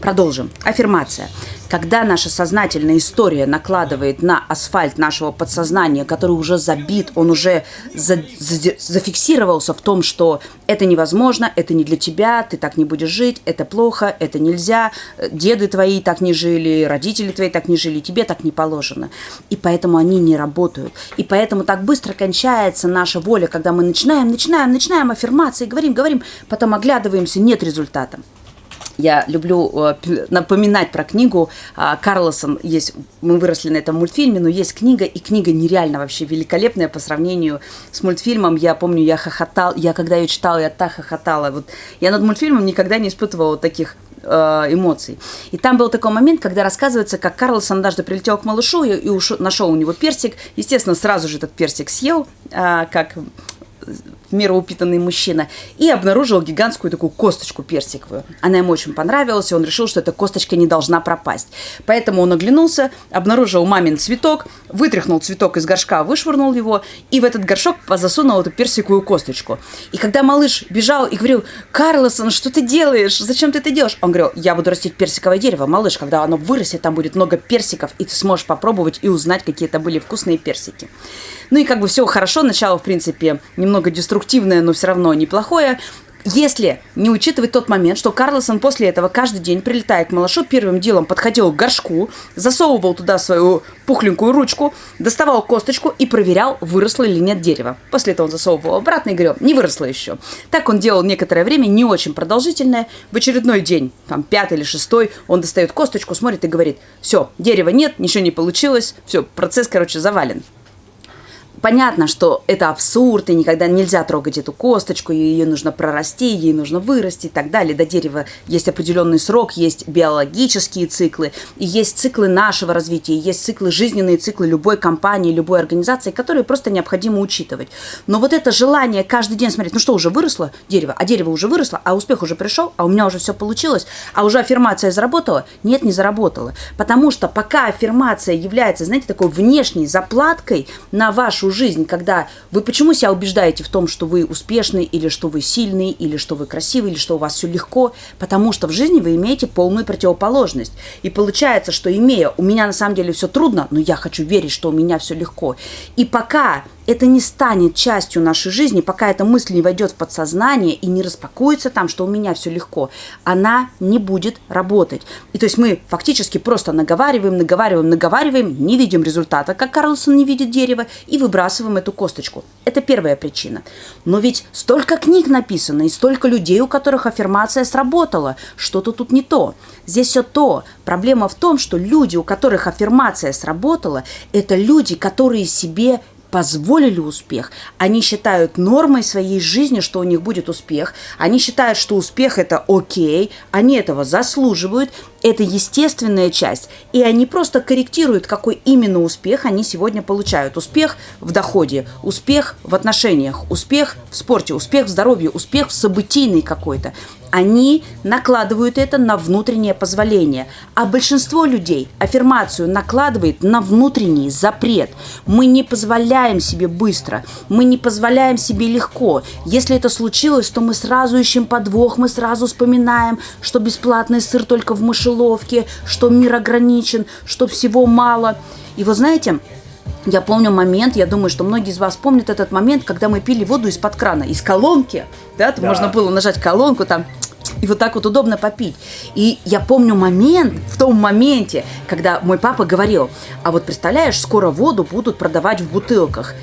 Продолжим. Аффирмация. Когда наша сознательная история накладывает на асфальт нашего подсознания, который уже забит, он уже за, за, зафиксировался в том, что это невозможно, это не для тебя, ты так не будешь жить, это плохо, это нельзя, деды твои так не жили, родители твои так не жили, тебе так не положено. И поэтому они не работают. И поэтому так быстро кончается наша воля, когда мы начинаем, начинаем, начинаем аффирмации, говорим, говорим, потом оглядываемся, нет результата. Я люблю э, напоминать про книгу а, Карлосон. Есть, мы выросли на этом мультфильме, но есть книга, и книга нереально вообще великолепная по сравнению с мультфильмом. Я помню, я хохотал, я когда ее читала, я так хохотала. Вот я над мультфильмом никогда не испытывала таких э, эмоций. И там был такой момент, когда рассказывается, как Карлсон однажды прилетел к малышу и, и ушел, нашел у него персик. Естественно, сразу же этот персик съел, а, как в меру упитанный мужчина, и обнаружил гигантскую такую косточку персиковую. Она ему очень понравилась, и он решил, что эта косточка не должна пропасть. Поэтому он оглянулся, обнаружил мамин цветок, вытряхнул цветок из горшка, вышвырнул его, и в этот горшок засунул эту персиковую косточку. И когда малыш бежал и говорил, Карлосон, что ты делаешь? Зачем ты это делаешь? Он говорил, я буду растить персиковое дерево, малыш, когда оно вырастет, там будет много персиков, и ты сможешь попробовать и узнать, какие это были вкусные персики. Ну и как бы все хорошо, начало, в принципе, немного деструктивное, но все равно неплохое. Если не учитывать тот момент, что Карлосон после этого каждый день, прилетая к малышу, первым делом подходил к горшку, засовывал туда свою пухленькую ручку, доставал косточку и проверял, выросло или нет дерево. После этого он засовывал обратно и говорил, не выросло еще. Так он делал некоторое время, не очень продолжительное. В очередной день, там пятый или шестой, он достает косточку, смотрит и говорит, все, дерева нет, ничего не получилось, все, процесс, короче, завален. Понятно, что это абсурд, и никогда нельзя трогать эту косточку, ее нужно прорасти, ей нужно вырасти и так далее. До дерева есть определенный срок, есть биологические циклы, и есть циклы нашего развития, есть циклы, жизненные циклы любой компании, любой организации, которые просто необходимо учитывать. Но вот это желание каждый день смотреть, ну что, уже выросло дерево, а дерево уже выросло, а успех уже пришел, а у меня уже все получилось, а уже аффирмация заработала? Нет, не заработала. Потому что пока аффирмация является, знаете, такой внешней заплаткой на вашу жизнь, когда вы почему себя убеждаете в том, что вы успешный, или что вы сильный, или что вы красивый, или что у вас все легко, потому что в жизни вы имеете полную противоположность. И получается, что имея «у меня на самом деле все трудно, но я хочу верить, что у меня все легко». И пока это не станет частью нашей жизни, пока эта мысль не войдет в подсознание и не распакуется там, что у меня все легко, она не будет работать. И то есть мы фактически просто наговариваем, наговариваем, наговариваем, не видим результата, как Карлсон не видит дерева, и выбрасываем эту косточку. Это первая причина. Но ведь столько книг написано, и столько людей, у которых аффирмация сработала. Что-то тут не то. Здесь все то. Проблема в том, что люди, у которых аффирмация сработала, это люди, которые себе позволили успех. Они считают нормой своей жизни, что у них будет успех. Они считают, что успех это окей, они этого заслуживают, это естественная часть. И они просто корректируют, какой именно успех они сегодня получают. Успех в доходе, успех в отношениях, успех в спорте, успех в здоровье, успех в событийный какой-то они накладывают это на внутреннее позволение. А большинство людей аффирмацию накладывает на внутренний запрет. Мы не позволяем себе быстро, мы не позволяем себе легко. Если это случилось, то мы сразу ищем подвох, мы сразу вспоминаем, что бесплатный сыр только в мышеловке, что мир ограничен, что всего мало. И вы знаете, я помню момент, я думаю, что многие из вас помнят этот момент, когда мы пили воду из-под крана, из колонки. Да, да. можно было нажать колонку, там и вот так вот удобно попить. И я помню момент, в том моменте, когда мой папа говорил, а вот представляешь, скоро воду будут продавать в бутылках.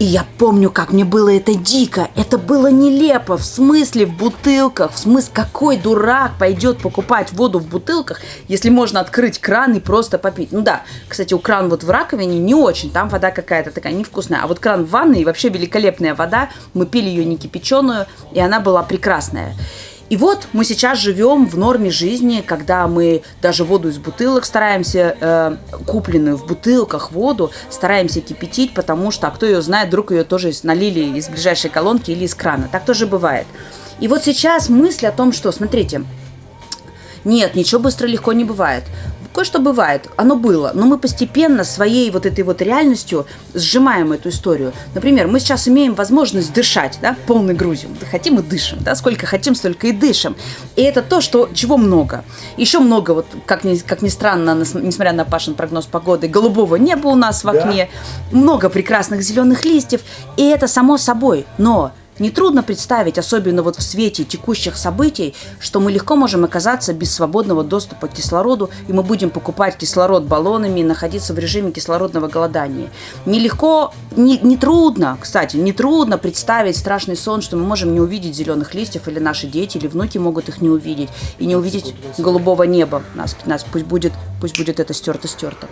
И я помню, как мне было это дико. Это было нелепо. В смысле в бутылках? В смысле, какой дурак пойдет покупать воду в бутылках, если можно открыть кран и просто попить? Ну да, кстати, у кран вот в раковине не очень. Там вода какая-то такая невкусная. А вот кран в ванной вообще великолепная вода. Мы пили ее не кипяченую, и она была прекрасная. И вот мы сейчас живем в норме жизни, когда мы даже воду из бутылок стараемся, э, купленную в бутылках воду, стараемся кипятить, потому что, а кто ее знает, вдруг ее тоже налили из ближайшей колонки или из крана. Так тоже бывает. И вот сейчас мысль о том, что, смотрите, нет, ничего быстро легко не бывает Кое-что бывает, оно было, но мы постепенно своей вот этой вот реальностью сжимаем эту историю. Например, мы сейчас имеем возможность дышать, да, полной грудью. Хотим и дышим, да, сколько хотим, столько и дышим. И это то, что, чего много. Еще много, вот, как ни, как ни странно, несмотря на Пашин прогноз погоды, голубого неба у нас в окне, да. много прекрасных зеленых листьев, и это само собой. Но Нетрудно представить, особенно вот в свете текущих событий, что мы легко можем оказаться без свободного доступа к кислороду, и мы будем покупать кислород баллонами и находиться в режиме кислородного голодания. Нелегко, не, не трудно, кстати, не трудно представить страшный сон, что мы можем не увидеть зеленых листьев, или наши дети, или внуки могут их не увидеть, и не увидеть голубого неба. Нас, нас пусть будет, пусть будет это стерто-стерто.